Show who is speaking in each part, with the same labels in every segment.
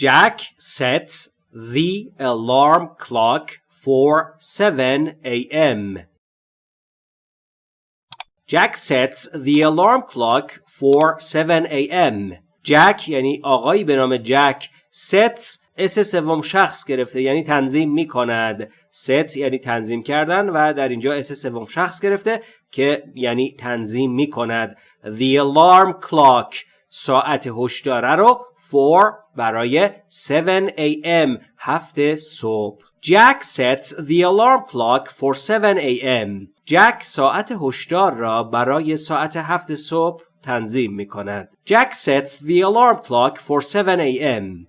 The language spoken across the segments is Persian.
Speaker 1: Jack sets the alarm clock for 7 a.m. Jack sets the alarm clock for 7 a.m. Jack یعنی آقایی به نام جک sets s سوم شخص گرفته یعنی تنظیم می کند ست یعنی تنظیم کردن و در اینجا s سوم شخص گرفته که یعنی تنظیم می کند The alarm clock ساعت هشداره رو for برای 7 a.m. هفت صبح Jack sets the alarm clock for 7 a.m. Jack ساعت هشدار را برای ساعت هفت صبح تنظیم می کند. Jack sets the alarm clock for 7 a.m.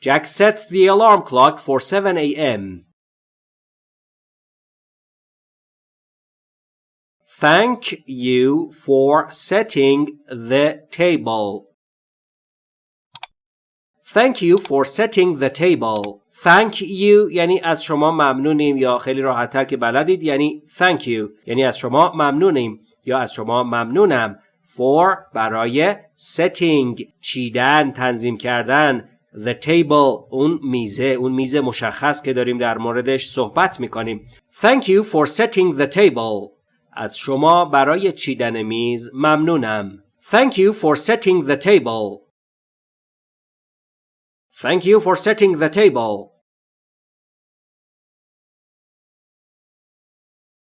Speaker 1: Jack sets the alarm clock for 7 a.m. Thank you for setting the table. Thank you for setting the table. Thank you یعنی از شما ممنونیم یا خیلی راحتتر که بلدید یعنی thank you. یعنی از شما ممنونیم یا از شما ممنونم. For برای setting چیدن تنظیم کردن. The table اون میزه اون میز مشخص که داریم در موردش صحبت می‌کنیم. Thank you for setting the table. از شما برای چیدن میز ممنونم Thank you for setting the table Thank you for setting the table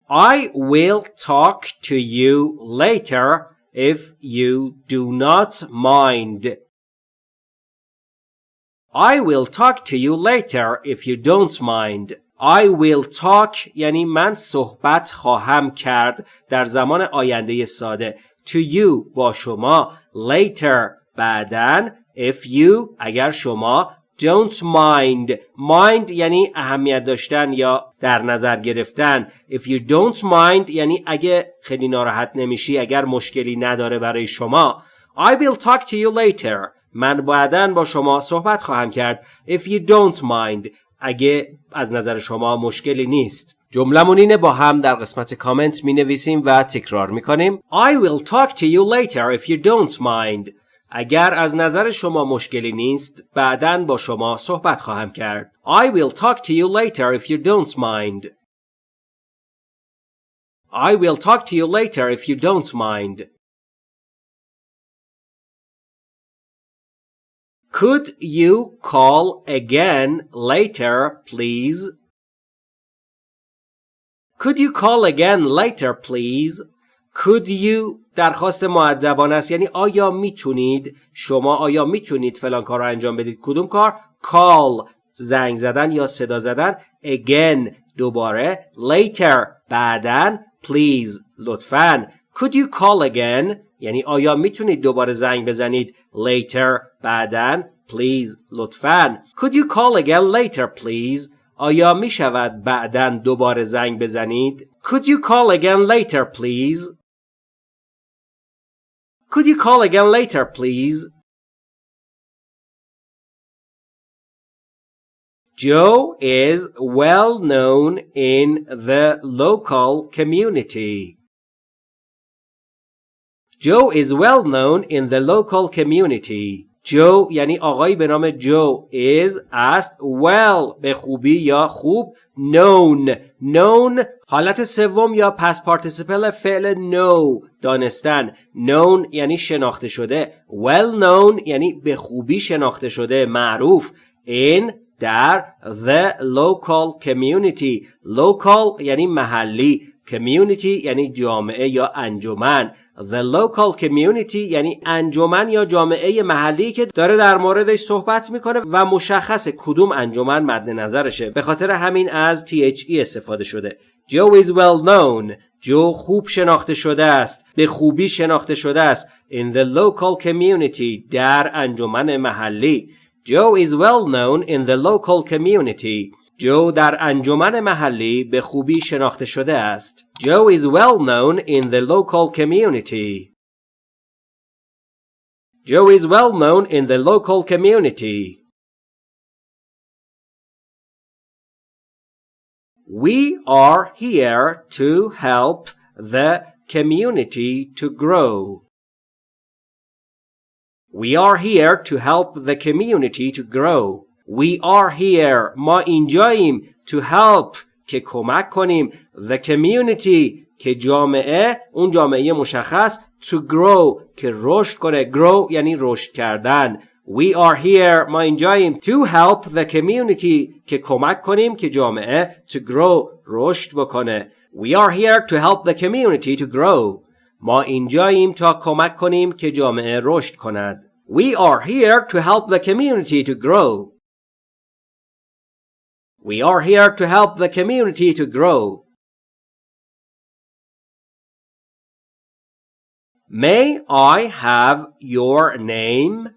Speaker 1: I will talk to you later if you do not mind. I will talk to you later if you don't mind. I will talk یعنی من صحبت خواهم کرد در زمان آینده ساده. To you با شما. Later بعدن if you اگر شما. Don't mind. Mind یعنی اهمیت داشتن یا در نظر گرفتن. If you don't mind یعنی اگه خیلی ناراحت نمیشی اگر مشکلی نداره برای شما. I will talk to you later. من بعدا با شما صحبت خواهم کرد. If you don't mind. اگه از نظر شما مشکلی نیست. جملمون اینه با هم در قسمت کامنت می نویسیم و تکرار می کنیم I will talk to you later if you don't mind. اگر از نظر شما مشکلی نیست بعدا با شما صحبت خواهم کرد. I will talk to you later if you don't mind. I will talk to you later if you don't mind. Could you call again later, please? Could you call again later, please? Could you درخواست معدبانه است یعنی آیا میتونید شما آیا میتونید فلان کار رو انجام بدید کدوم کار call زنگ زدن یا صدا زدن again دوباره later بعدن please لطفاً could you call again یعنی آیا میتونید دوباره زنگ بزنید later بعدن please لطفاً could you call again later please آیا می شود بعدن دوباره زنگ بزنید could you call again later please could you call again later please Joe is well known in the local community. Joe is well known in the local community. جو یعنی آقایی به نام جو is است well به خوبی یا خوب? Known. Known حالت سوم یا پس پارتیسیپل فعل know دانستن. Known یعنی شناخته شده. Well known یعنی به خوبی شناخته شده. معروف in در the local community. Local یعنی محلی. Community یعنی جامعه یا انجمن. The local community یعنی انجمن یا جامعه محلی که داره در موردش صحبت می‌کنه و مشخص کدوم انجمن مد نظرشه. به خاطر همین از THE استفاده شده. Joe is well known. جو خوب شناخته شده است. به خوبی شناخته شده است. In the local community در انجمن محلی. Joe is well known in the local community. جو در انجمن محلی به خوبی شناخته شده است. Joe is well known in the local community. Joe is well known in the local community. We are here to help the community to grow. We are here to help the community to grow. We are here ما اینجاییم to help که کمک کنیم the community که جامعه اون جامعه مشخص to grow که رشد کنه grow یعنی رشد کردن We are here ما اینجاییم to help the community که کمک کنیم که جامعه to grow رشد بکنه We are here to help the community to grow ما اینجاییم تا کمک کنیم که جامعه رشد کند We are here to help the community to grow We are here to help the community to grow May I have your name?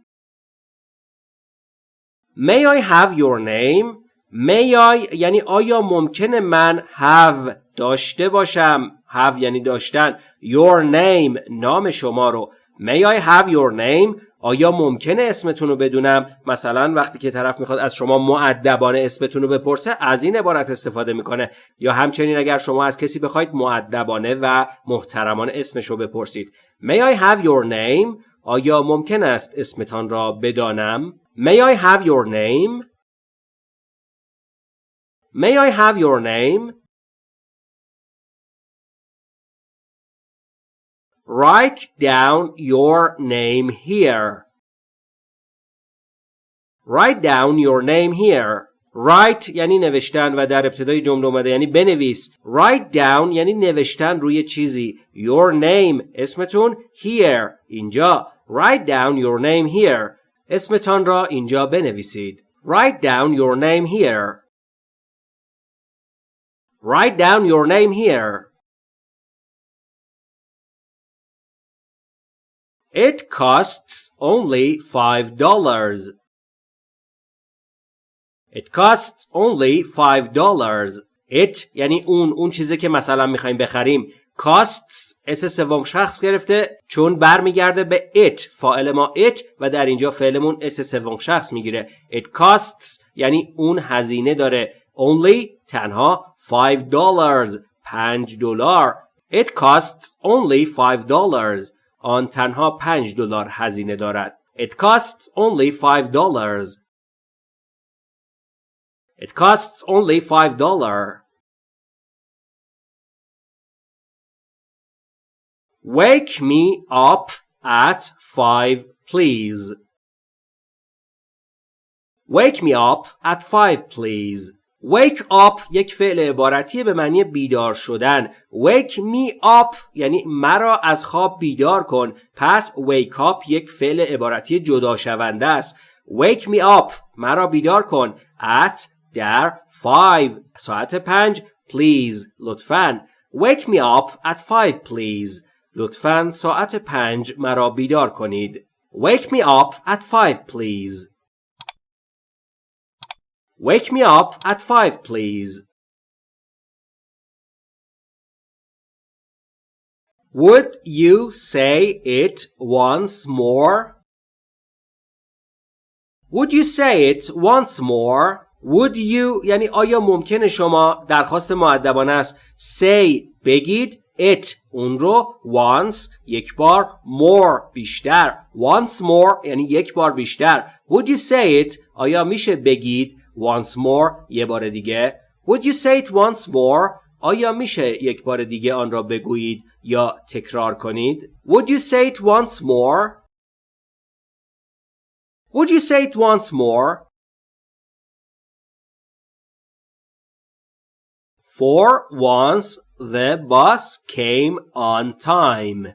Speaker 1: May I have your name? May I یعنی آیا ممکنه من have داشته باشم have یعنی داشتن your name نام شما رو May I have your name آیا ممکنه اسمتون رو بدونم؟ مثلا وقتی که طرف می‌خواد از شما معدبانه اسمتون رو بپرسه از این عبارت استفاده می‌کنه. یا همچنین اگر شما از کسی بخواید معدبانه و محترمانه اسمش رو بپرسید. May I have your name? آیا ممکن است اسمتان را بدانم؟ May I have your name? May I have your name? Write down your name here. Write down your name here. Write یعنی نوشتن و در ابتدای جمله اومده یعنی بنویس. Write down یعنی نوشتن روی چیزی. Your name اسمتون here اینجا. Write down your name here. اسمتان را اینجا بنویسید. Write down your name here. Write down your name here. It costs only five dollars. It costs only five dollars. It یعنی اون اون چیزی که مثلا می‌خوایم بخریم costs اس سوم شخص گرفته چون برمیگرده به it فاعل ما it و در اینجا فعلمون اس سوم شخص می‌گیره it costs یعنی اون هزینه داره only تنها 5 dollars 5 دلار it costs only 5 dollars آن تنها 5 دلار هزینه دارد. It costs only 5 dollars. It costs only 5 dollar. Wake me up at 5 please. Wake me up at 5 please. Wake up یک فعل عبارتی به معنی بیدار شدن. Wake me up یعنی مرا از خواب بیدار کن. پس wake up یک فعل عبارتی جدا شونده است. Wake me up مرا بیدار کن. At در 5 ساعت 5 please لطفاً. Wake me up at 5 please. لطفاً ساعت 5 مرا بیدار کنید. Wake me up at 5 please. Wake me up at five, please. Would you say it once more? Would you say it once more? Would you یعنی آیا ممکنه شما درخواست معدبانه است say بگید it اون رو once یک بار more بیشتر once more یعنی یک بار بیشتر Would you say it آیا میشه بگید once more یه بار دیگه Would you say it once more آیا میشه یک بار دیگه آن را بگویید یا تکرار کنید Would you say it once more Would you say it once more For once the bus came on time.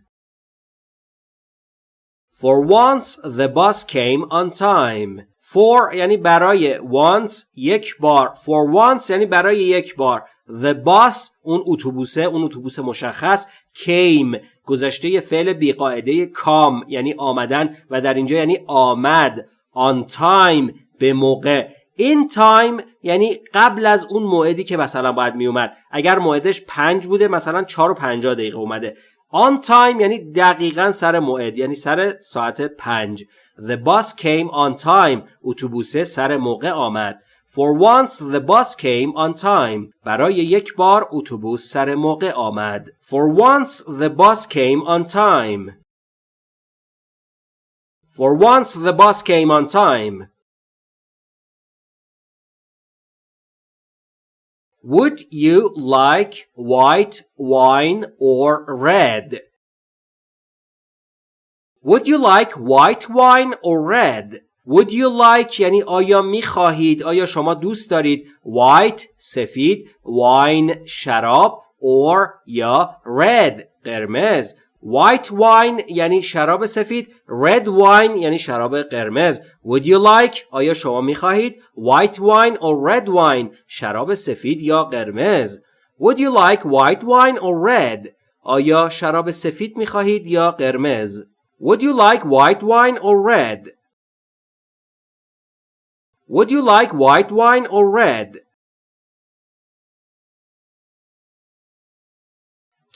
Speaker 1: For once the bus came on time. For یعنی برای once یک بار. For once یعنی برای یک بار. The bus اون اتوبوسه اون اتوبوس مشخص came. گذشته فعل بیقاعده کام یعنی آمدن و در اینجا یعنی آمد. On time به موقع. In time یعنی قبل از اون موعدی که مثلا باید می اومد اگر موعدش پنج بوده مثلا چار و پنجاه دقیقه اومده. On time یعنی دقیقا سر موعد یعنی سر ساعت پنج The bus came on time. اتوبوسه سر موقع آمد. For once the bus came on time. برای یک بار اتوبوس سر موقع آمد. For once the bus came on time. For once the bus came on time. Would you like white wine or red? Would you like white wine or red? Would you like یعنی آیا می خواهید آیا شما دوست دارید white سفید wine شراب or یا red قرمز white wine یعنی شراب سفید red wine یعنی شراب قرمز would you like آیا شما می خواهید white wine or red wine شراب سفید یا قرمز would you like white wine or red آیا شراب سفید می خواهید یا قرمز would you like white wine or red would you like white wine or red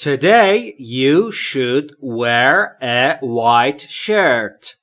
Speaker 1: Today you should wear a white shirt.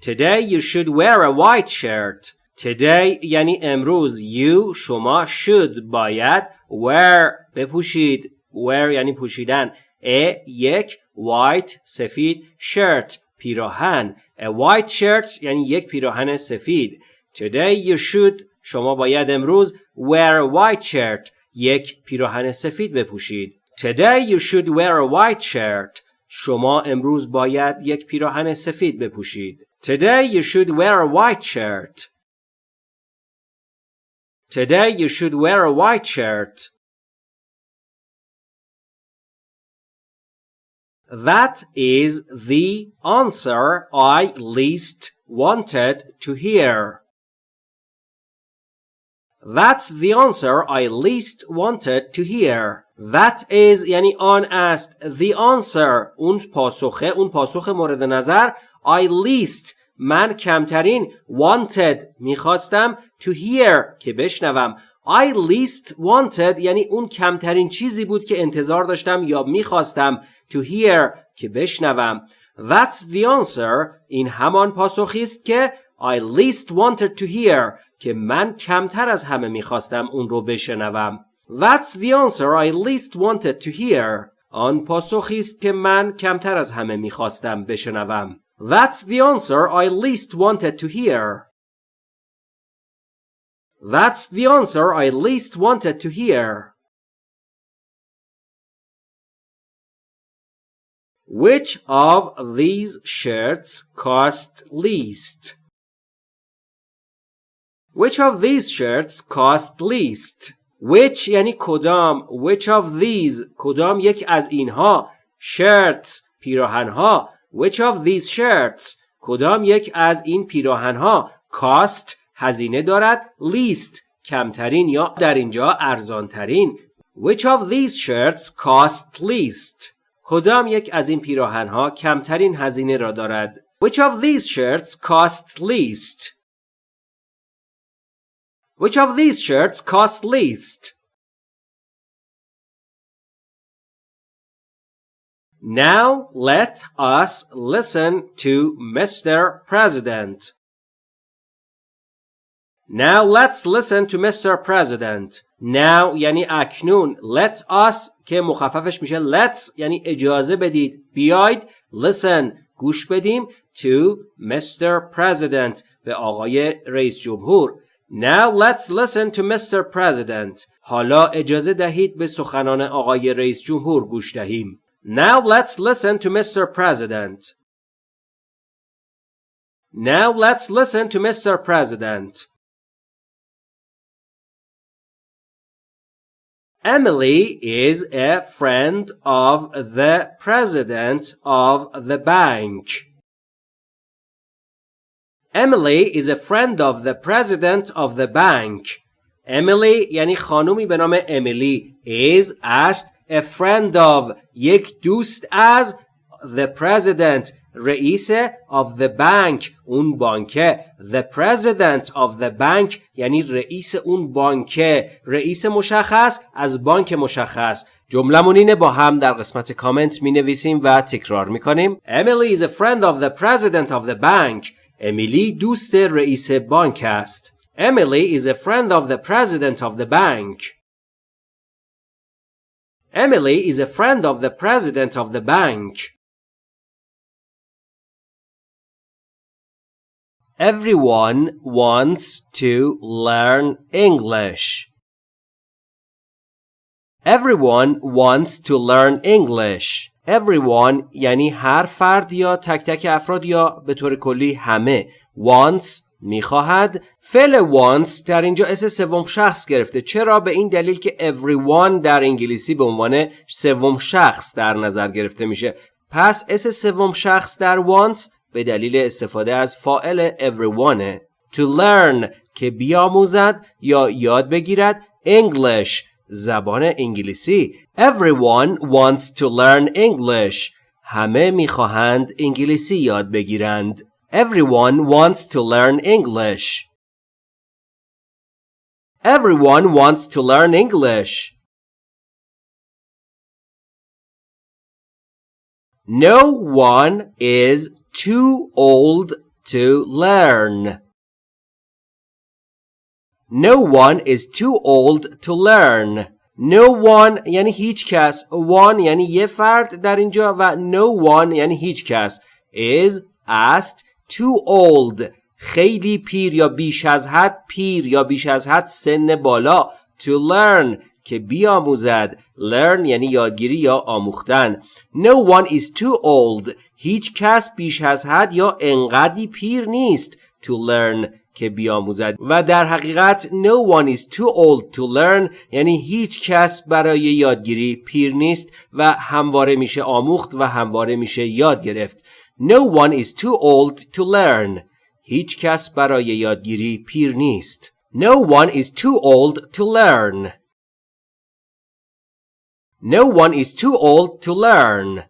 Speaker 1: Today you should wear a white shirt. Today یعنی امروز you شما should باید wear بپوشید wear یعنی پوشیدن a یک white سفید shirt پیراهن a white shirt یعنی یک پیراهن سفید Today you should شما باید امروز wear a white shirt یک پیراهن سفید بپوشید. Today you should wear a white shirt. شما امروز باید یک پیراهن سفید بپوشید. Today you should wear a white shirt. Today you should wear a white shirt. That is the answer I least wanted to hear. That's the answer I least wanted to hear. That is یعنی آن است. The answer اون پاسخه اون پاسخ مورد نظر I least من کمترین wanted میخواستم to hear که بشنوم I least wanted یعنی اون کمترین چیزی بود که انتظار داشتم یا میخواستم to hear که بشنوم That's the answer این همان پاسخی است که I least wanted to hear که من کمتر از همه می‌خواستم اون رو بشنوم. That's the answer I least wanted to hear. آن پاسخی است که من کمتر از همه می‌خواستم بشنوم. That's the answer I least wanted to hear. That's the answer I least wanted to hear. Which of these shirts cost least? Which of these shirts cost least? Which یعنی کدام Which of these کدام یک از اینها shirts پیراهنها Which of these shirts کدام یک از این پیراهنها cost هزینه دارد least کمترین یا در اینجا ارزانترین Which of these shirts cost least کدام یک از این پیراهنها کمترین هزینه را دارد Which of these shirts cost least Which of these shirts cost least? Now let us listen to Mr. President. Now let's listen to Mr. President. Now یعنی اکنون let us که مخففش میشه let's یعنی اجازه بدید بیاید listen گوش بدیم to Mr. President به آقای رئیس جمهور Now let's listen to Mr. President. حالا اجازه دهید به سخنان آقای رئیس جمهور گوش دهیم. Now let's listen to Mr. President. Now let's listen to Mr. President. Emily is a friend of the president of the bank. Emily is a friend of the president of the bank. Emily یعنی خانومی به نام امیلی is است a friend of یک دوست از the president رئیس of the bank اون بانکه the president of the bank یعنی رئیس اون بانکه رئیس مشخص از بانک مشخص جملمون اینه با هم در قسمت کامنت می نویسیم و تکرار می کنیم Emily is a friend of the president of the bank امیلی دوست رئیس بانک است. Emily is a friend of the president of the bank. Emily is a friend of the president of the bank. Everyone wants to learn English. Everyone wants to learn English. Everyone یعنی هر فرد یا تک تک افراد یا به طور کلی همه. wants می‌خواهد. فعل wants در اینجا اس سوم شخص گرفته. چرا؟ به این دلیل که everyone در انگلیسی به عنوان سوم شخص در نظر گرفته میشه. پس اس سوم شخص در wants به دلیل استفاده از فاعل everyone to learn که بیاموزد یا یاد بگیرد. English زبان انگلیسی Everyone wants to learn English همه می‌خواهند انگلیسی یاد بگیرند Everyone wants to learn English Everyone wants to learn English No one is too old to learn. No one is too old to learn. No one یعنی هیچ کس one یعنی یه فرد در اینجا و no one یعنی هیچ کس is است too old. خیلی پیر یا بیش از حد پیر یا بیش از حد سن بالا to learn. که بیاموزد learn یعنی یادگیری یا آموختن no one is too old. هیچ کس بیش از حد یا انقدی پیر نیست to learn. که بیاموزد. و در حقیقت no one is too old to learn یعنی هیچ کس برای یادگیری پیر نیست و همواره میشه آموخت و همواره میشه یاد گرفت. No one is too old to learn. هیچ کس برای یادگیری پیر نیست. No one is too old to learn. No one is too old to learn.